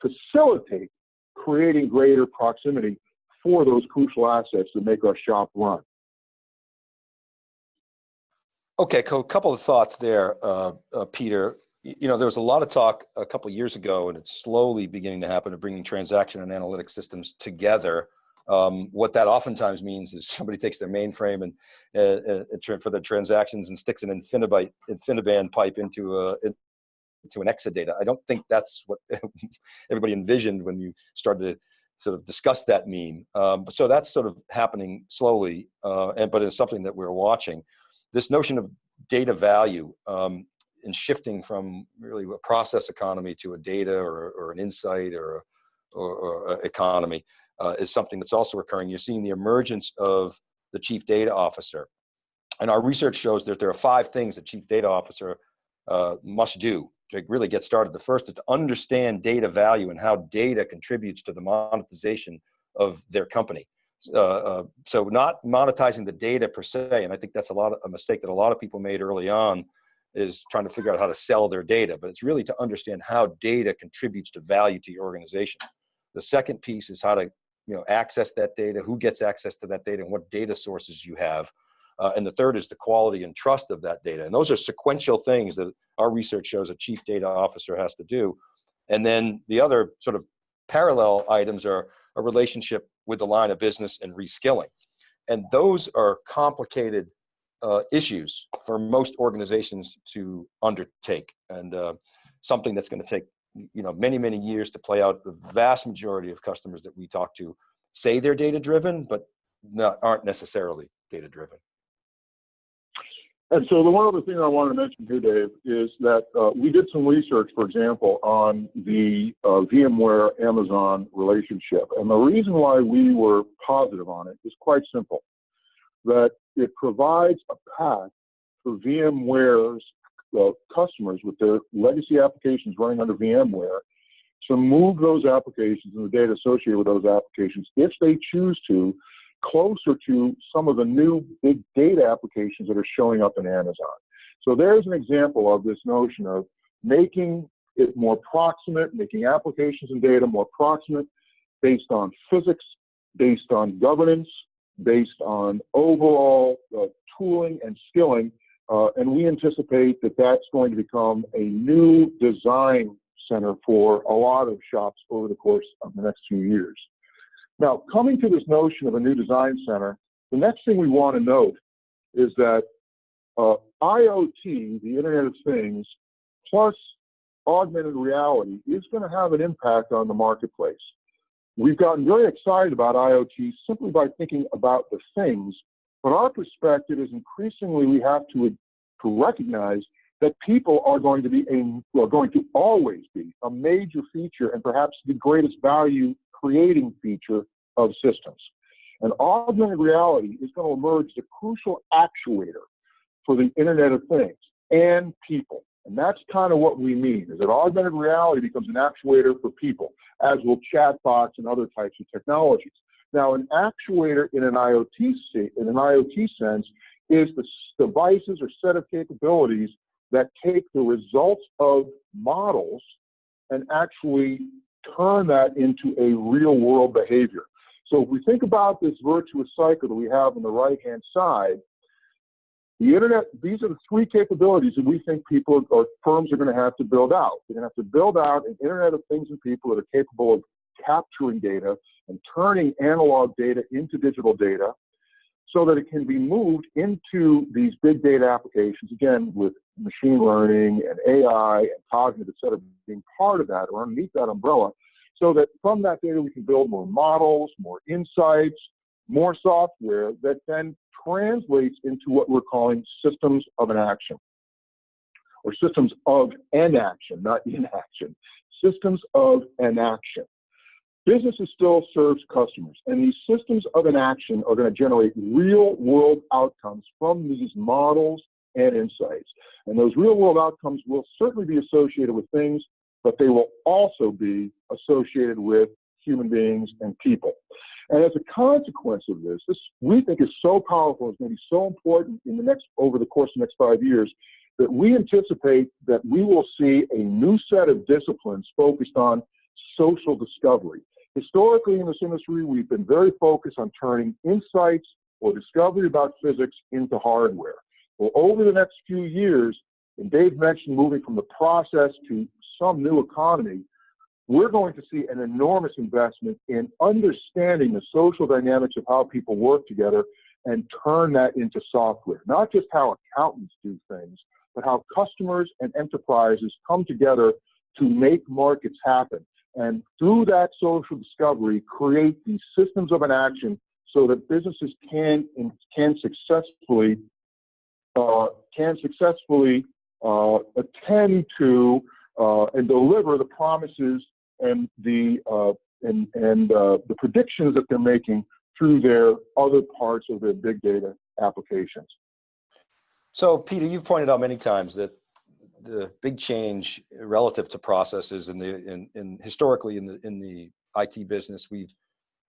facilitate creating greater proximity for those crucial assets that make our shop run.
Okay, a couple of thoughts there, uh, uh, Peter. You know, there was a lot of talk a couple years ago, and it's slowly beginning to happen of bringing transaction and analytic systems together. Um, what that oftentimes means is somebody takes their mainframe and uh, uh for their transactions and sticks an InfiniBand, InfiniBand pipe into a into an Exadata. I don't think that's what everybody envisioned when you started to sort of discuss that meme. Um, so that's sort of happening slowly, uh, and but it's something that we're watching this notion of data value um, and shifting from really a process economy to a data or, or an insight or, or, or economy. Uh, is something that's also occurring. You're seeing the emergence of the chief data officer. And our research shows that there are five things a chief data officer uh, must do to really get started. The first is to understand data value and how data contributes to the monetization of their company. Uh, uh, so not monetizing the data per se, and I think that's a lot of, a mistake that a lot of people made early on is trying to figure out how to sell their data, but it's really to understand how data contributes to value to your organization. The second piece is how to you know, access that data, who gets access to that data, and what data sources you have. Uh, and the third is the quality and trust of that data. And those are sequential things that our research shows a chief data officer has to do. And then the other sort of parallel items are a relationship with the line of business and reskilling. And those are complicated uh, issues for most organizations to undertake and uh, something that's going to take you know many many years to play out the vast majority of customers that we talk to say they're data driven but not, aren't necessarily data driven
and so the one other thing I want to mention here, Dave, is that uh, we did some research, for example, on the uh, VMware Amazon relationship. And the reason why we were positive on it is quite simple, that it provides a path for VMware's uh, customers with their legacy applications running under VMware to move those applications and the data associated with those applications, if they choose to, closer to some of the new big data applications that are showing up in Amazon. So there's an example of this notion of making it more proximate, making applications and data more proximate based on physics, based on governance, based on overall uh, tooling and skilling. Uh, and we anticipate that that's going to become a new design center for a lot of shops over the course of the next few years. Now, coming to this notion of a new design center, the next thing we want to note is that uh, IoT, the Internet of Things, plus augmented reality is going to have an impact on the marketplace. We've gotten very excited about IoT simply by thinking about the things, but our perspective is increasingly we have to, to recognize that people are going to be a, are going to always be a major feature and perhaps the greatest value creating feature of systems. And augmented reality is going to emerge the crucial actuator for the Internet of Things and people. And that's kind of what we mean, is that augmented reality becomes an actuator for people, as will chatbots and other types of technologies. Now, an actuator in an IoT, in an IoT sense is the devices or set of capabilities that take the results of models and actually turn that into a real world behavior. So if we think about this virtuous cycle that we have on the right hand side, the internet, these are the three capabilities that we think people or firms are going to have to build out. They're going to have to build out an internet of things and people that are capable of capturing data and turning analog data into digital data so that it can be moved into these big data applications, again, with machine learning and AI and cognitive, et cetera, being part of that or underneath that umbrella, so that from that data we can build more models, more insights, more software that then translates into what we're calling systems of an action or systems of an action, not inaction, systems of an action. Businesses still serves customers, and these systems of an action are going to generate real world outcomes from these models and insights. And those real world outcomes will certainly be associated with things, but they will also be associated with human beings and people. And as a consequence of this, this we think is so powerful, it's going to be so important in the next over the course of the next five years that we anticipate that we will see a new set of disciplines focused on social discovery. Historically in this industry, we've been very focused on turning insights or discovery about physics into hardware. Well, over the next few years, and Dave mentioned moving from the process to some new economy, we're going to see an enormous investment in understanding the social dynamics of how people work together and turn that into software. Not just how accountants do things, but how customers and enterprises come together to make markets happen. And through that social discovery, create these systems of an action so that businesses can can successfully uh, can successfully uh, attend to uh, and deliver the promises and the uh, and, and uh, the predictions that they're making through their other parts of their big data applications.
So Peter, you've pointed out many times that the big change relative to processes in the in, in historically in the in the IT business, we've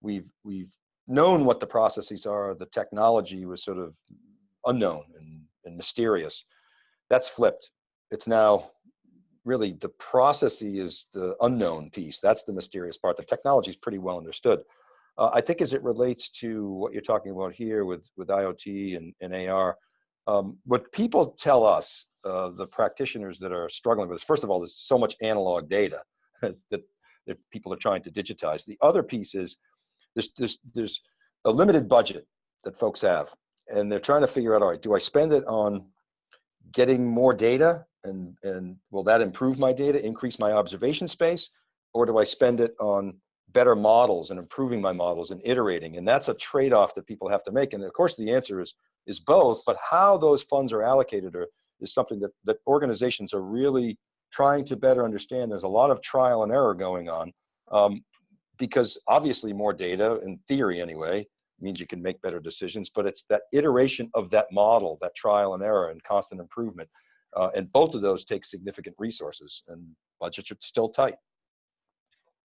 we've we've known what the processes are. The technology was sort of unknown and, and mysterious. That's flipped. It's now really the processy is the unknown piece. That's the mysterious part. The technology is pretty well understood. Uh, I think as it relates to what you're talking about here with, with IoT and, and AR, um, what people tell us, uh, the practitioners that are struggling with this, first of all, there's so much analog data that, that people are trying to digitize. The other piece is there's, there's, there's a limited budget that folks have, and they're trying to figure out, all right, do I spend it on getting more data and, and will that improve my data, increase my observation space? Or do I spend it on better models and improving my models and iterating? And that's a trade-off that people have to make. And of course the answer is, is both, but how those funds are allocated are, is something that, that organizations are really trying to better understand. There's a lot of trial and error going on um, because obviously more data, in theory anyway, means you can make better decisions, but it's that iteration of that model, that trial and error and constant improvement. Uh, and both of those take significant resources and budgets are still tight.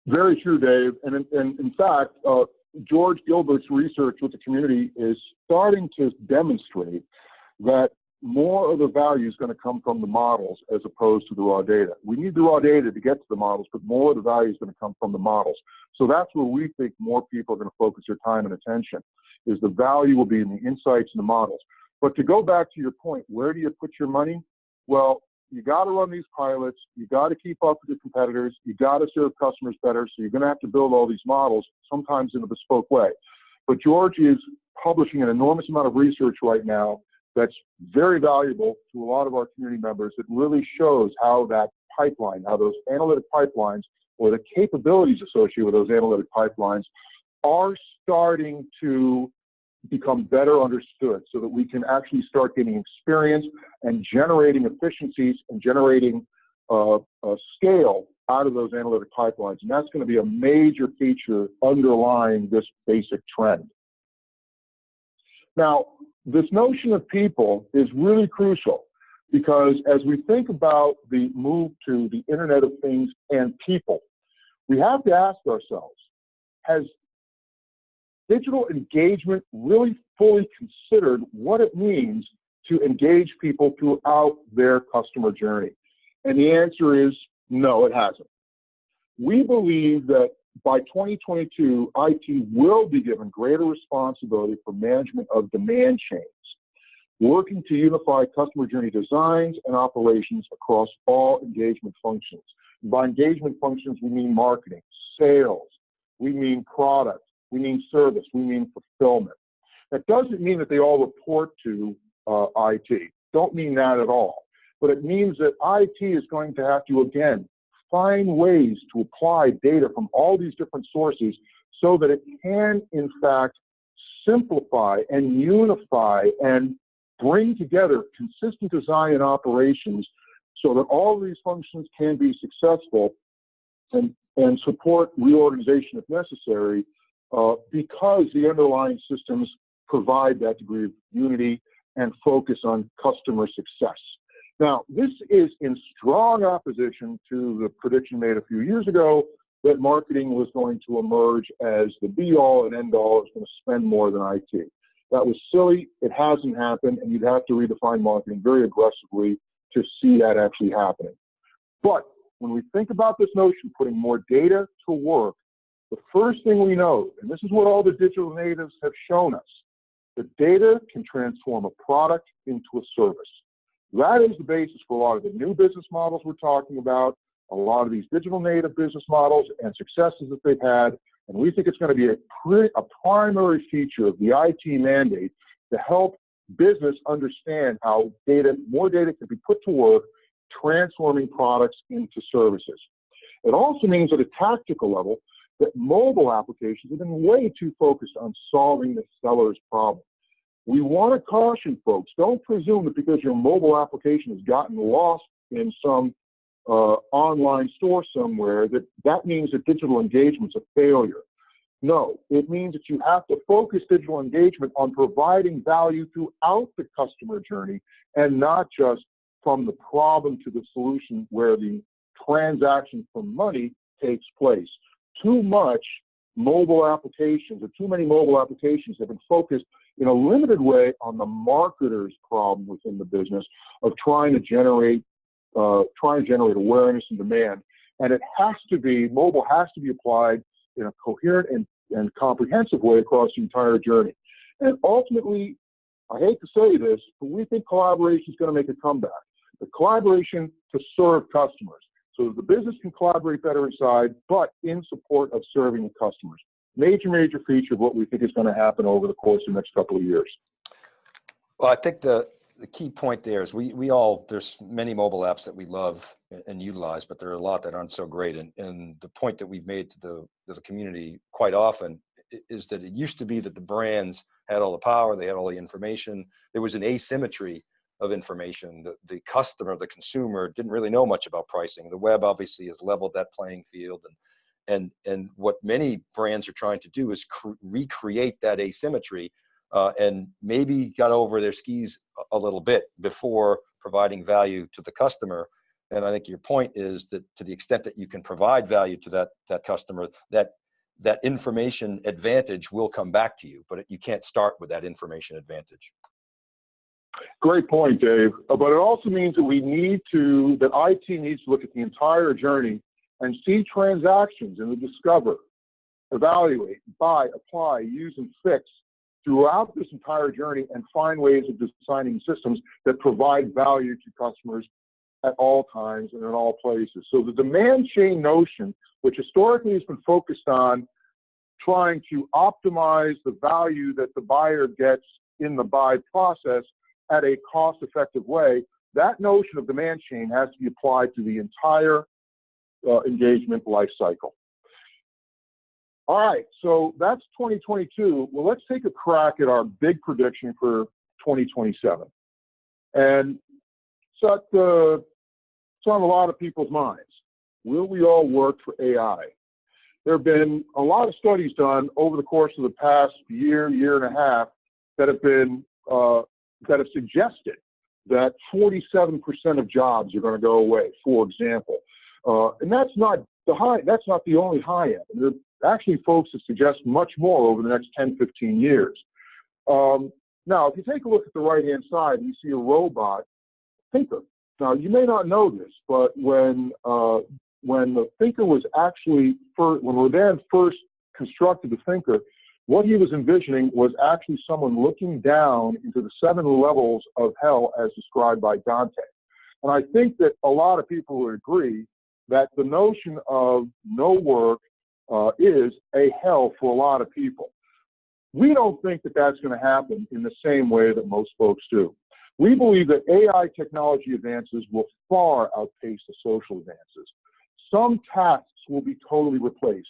Very true, Dave. And in, and in fact, uh, George Gilbert's research with the community is starting to demonstrate that more of the value is going to come from the models as opposed to the raw data. We need the raw data to get to the models, but more of the value is going to come from the models. So that's where we think more people are going to focus their time and attention, is the value will be in the insights and the models. But to go back to your point, where do you put your money? Well, you got to run these pilots. You got to keep up with your competitors. You got to serve customers better. So you're going to have to build all these models, sometimes in a bespoke way. But George is publishing an enormous amount of research right now that's very valuable to a lot of our community members that really shows how that pipeline, how those analytic pipelines or the capabilities associated with those analytic pipelines are starting to become better understood so that we can actually start getting experience and generating efficiencies and generating uh, scale out of those analytic pipelines. And that's going to be a major feature underlying this basic trend. Now, this notion of people is really crucial because as we think about the move to the Internet of Things and people, we have to ask ourselves, has digital engagement really fully considered what it means to engage people throughout their customer journey? And the answer is no, it hasn't. We believe that by 2022, IT will be given greater responsibility for management of demand chains, working to unify customer journey designs and operations across all engagement functions. By engagement functions, we mean marketing, sales, we mean product, we mean service, we mean fulfillment. That doesn't mean that they all report to uh, IT. Don't mean that at all. But it means that IT is going to have to, again, find ways to apply data from all these different sources so that it can, in fact, simplify and unify and bring together consistent design and operations so that all these functions can be successful and, and support reorganization if necessary uh, because the underlying systems provide that degree of unity and focus on customer success. Now, this is in strong opposition to the prediction made a few years ago that marketing was going to emerge as the be all and end all, is going to spend more than IT. That was silly. It hasn't happened, and you'd have to redefine marketing very aggressively to see that actually happening. But when we think about this notion, putting more data to work, the first thing we know, and this is what all the digital natives have shown us, that data can transform a product into a service. That is the basis for a lot of the new business models we're talking about, a lot of these digital native business models and successes that they've had. And we think it's going to be a, a primary feature of the IT mandate to help business understand how data, more data can be put to work, transforming products into services. It also means at a tactical level that mobile applications have been way too focused on solving the seller's problem. We want to caution folks, don't presume that because your mobile application has gotten lost in some uh, online store somewhere that that means that digital engagement's a failure. No, it means that you have to focus digital engagement on providing value throughout the customer journey and not just from the problem to the solution where the transaction for money takes place. Too much mobile applications or too many mobile applications have been focused in a limited way on the marketer's problem within the business of trying to generate uh, trying to generate awareness and demand. And it has to be, mobile has to be applied in a coherent and, and comprehensive way across the entire journey. And ultimately, I hate to say this, but we think collaboration is going to make a comeback. The collaboration to serve customers. So the business can collaborate better inside, but in support of serving the customers. Major, major feature of what we think is going to happen over the course of the next couple of years.
Well, I think the the key point there is we we all there's many mobile apps that we love and utilize, but there are a lot that aren't so great. And and the point that we've made to the to the community quite often is that it used to be that the brands had all the power, they had all the information. There was an asymmetry of information. The, the customer, the consumer didn't really know much about pricing. The web obviously has leveled that playing field and and and what many brands are trying to do is recreate that asymmetry uh, and maybe got over their skis a little bit before providing value to the customer. And I think your point is that to the extent that you can provide value to that that customer, that that information advantage will come back to you, but you can't start with that information advantage.
Great point, Dave. Uh, but it also means that we need to, that IT needs to look at the entire journey and see transactions in the discover, evaluate, buy, apply, use, and fix throughout this entire journey and find ways of designing systems that provide value to customers at all times and in all places. So the demand chain notion, which historically has been focused on trying to optimize the value that the buyer gets in the buy process at a cost effective way, that notion of demand chain has to be applied to the entire uh, engagement life cycle. All right, so that's 2022. Well, let's take a crack at our big prediction for 2027. And it's on a lot of people's minds. Will we all work for AI? There have been a lot of studies done over the course of the past year, year and a half that have been uh, that have suggested that 47% of jobs are going to go away, for example. Uh, and that's not the high, that's not the only high end. There are actually folks that suggest much more over the next 10, 15 years. Um, now, if you take a look at the right hand side, you see a robot thinker. Now, you may not know this, but when uh, when the thinker was actually first, when Rodin first constructed the thinker, what he was envisioning was actually someone looking down into the seven levels of hell as described by Dante. And I think that a lot of people would agree that the notion of no work uh, is a hell for a lot of people. We don't think that that's going to happen in the same way that most folks do. We believe that AI technology advances will far outpace the social advances. Some tasks will be totally replaced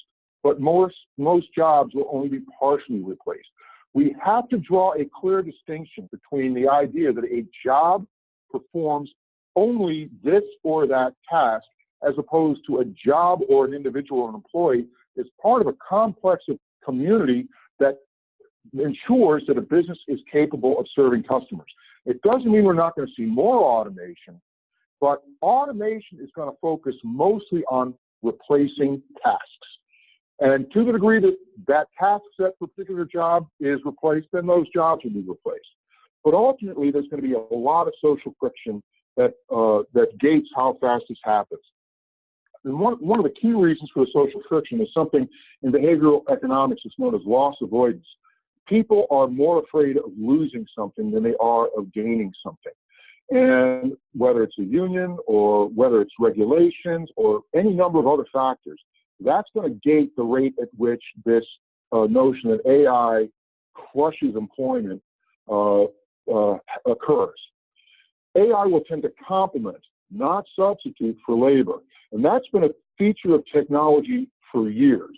but most, most jobs will only be partially replaced. We have to draw a clear distinction between the idea that a job performs only this or that task as opposed to a job or an individual or an employee is part of a complex of community that ensures that a business is capable of serving customers. It doesn't mean we're not going to see more automation, but automation is going to focus mostly on replacing tasks. And to the degree that that task set for a particular job is replaced, then those jobs will be replaced. But ultimately, there's going to be a lot of social friction that uh, that gates how fast this happens. And one, one of the key reasons for the social friction is something in behavioral economics that's known as loss avoidance. People are more afraid of losing something than they are of gaining something. And whether it's a union or whether it's regulations or any number of other factors, that's going to gate the rate at which this uh, notion that AI crushes employment uh, uh, occurs. AI will tend to complement, not substitute for labor. And that's been a feature of technology for years.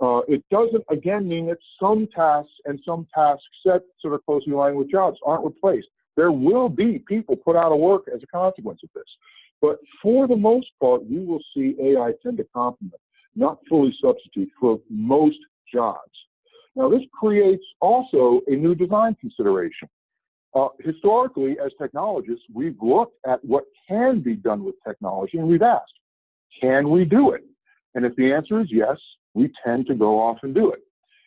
Uh, it doesn't, again, mean that some tasks and some tasks set sort of closely aligned with jobs aren't replaced. There will be people put out of work as a consequence of this. But for the most part, we will see AI tend to complement, not fully substitute for most jobs. Now, this creates also a new design consideration. Uh, historically, as technologists, we've looked at what can be done with technology and we've asked, can we do it? And if the answer is yes, we tend to go off and do it.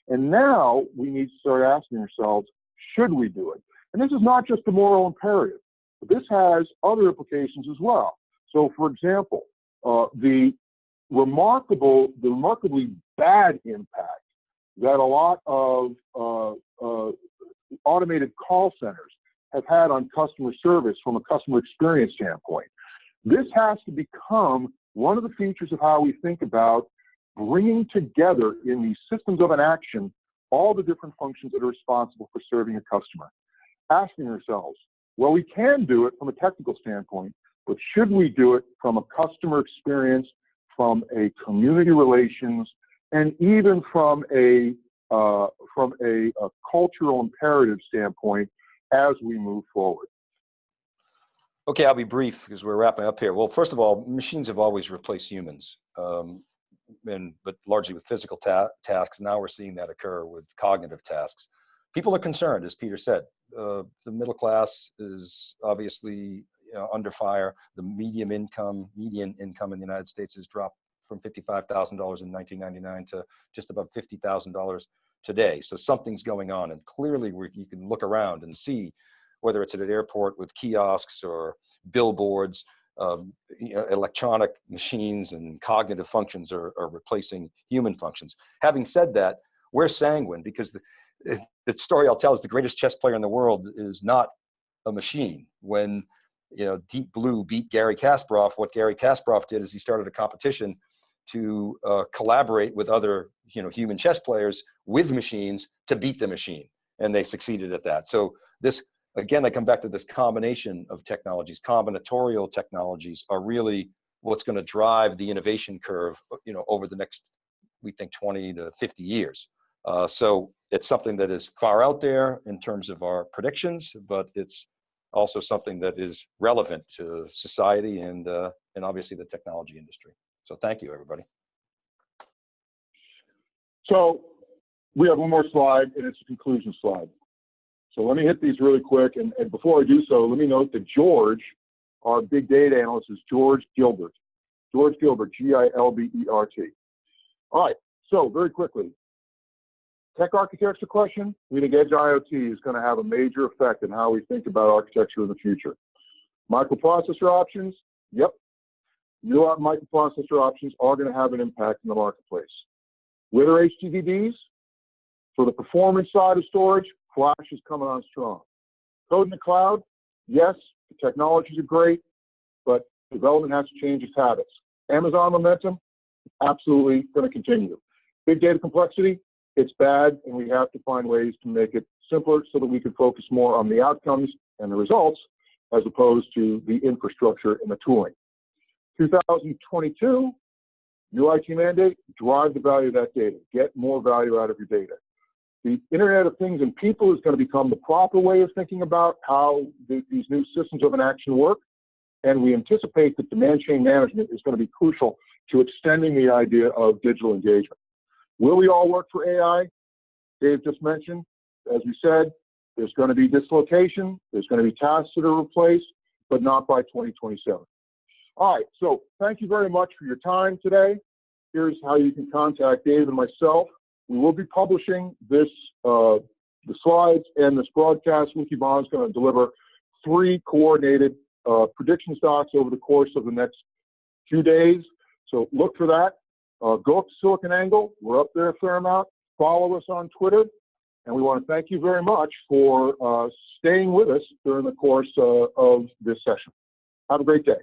And now we need to start asking ourselves, should we do it? And this is not just a moral imperative, this has other implications as well. So, for example, uh, the remarkable, the remarkably bad impact that a lot of uh, uh, automated call centers have had on customer service from a customer experience standpoint. This has to become one of the features of how we think about bringing together in these systems of an action all the different functions that are responsible for serving a customer. Asking ourselves, well, we can do it from a technical standpoint, but should we do it from a customer experience, from a community relations, and even from a uh, from a, a, cultural imperative standpoint as we move forward.
Okay, I'll be brief because we're wrapping up here. Well, first of all, machines have always replaced humans, um, and but largely with physical ta tasks. Now we're seeing that occur with cognitive tasks. People are concerned, as Peter said. Uh, the middle class is obviously you know, under fire. The medium income, median income in the United States has dropped from $55,000 in 1999 to just above $50,000 today. So something's going on and clearly you can look around and see whether it's at an airport with kiosks or billboards, um, you know, electronic machines and cognitive functions are, are, replacing human functions. Having said that, we're sanguine because the, the story I'll tell is the greatest chess player in the world is not a machine. When you know Deep Blue beat Garry Kasparov, what Garry Kasparov did is he started a competition to uh, collaborate with other you know human chess players with machines to beat the machine and they succeeded at that. So this again i come back to this combination of technologies. Combinatorial technologies are really what's going to drive the innovation curve you know over the next we think 20 to 50 years. Uh, so it's something that is far out there in terms of our predictions but it's also something that is relevant to society and uh, and obviously the technology industry so thank you, everybody.
So we have one more slide, and it's a conclusion slide. So let me hit these really quick. And, and before I do so, let me note that George, our big data analyst, is George Gilbert. George Gilbert, G-I-L-B-E-R-T. All right, so very quickly, tech architecture question, we think edge IoT is going to have a major effect in how we think about architecture in the future. Microprocessor options, yep, new microprocessor options are going to have an impact in the marketplace. With our HDDs, for the performance side of storage, Flash is coming on strong. Code in the cloud, yes, the technologies are great, but development has to change its habits. Amazon momentum, absolutely going to continue. Big data complexity, it's bad, and we have to find ways to make it simpler so that we can focus more on the outcomes and the results as opposed to the infrastructure and the tooling. 2022, new IT mandate, drive the value of that data, get more value out of your data. The Internet of Things and People is going to become the proper way of thinking about how the, these new systems of an action work. And we anticipate that demand chain management is going to be crucial to extending the idea of digital engagement. Will we all work for AI? Dave just mentioned, as we said, there's going to be dislocation, there's going to be tasks that are replaced, but not by 2027. All right, so thank you very much for your time today. Here's how you can contact Dave and myself. We will be publishing this, uh, the slides and this broadcast. Wikibon is going to deliver three coordinated uh, prediction stocks over the course of the next few days. So look for that. Uh, go up to SiliconANGLE. We're up there a fair amount. Follow us on Twitter. And we want to thank you very much for uh, staying with us during the course uh, of this session. Have a great day.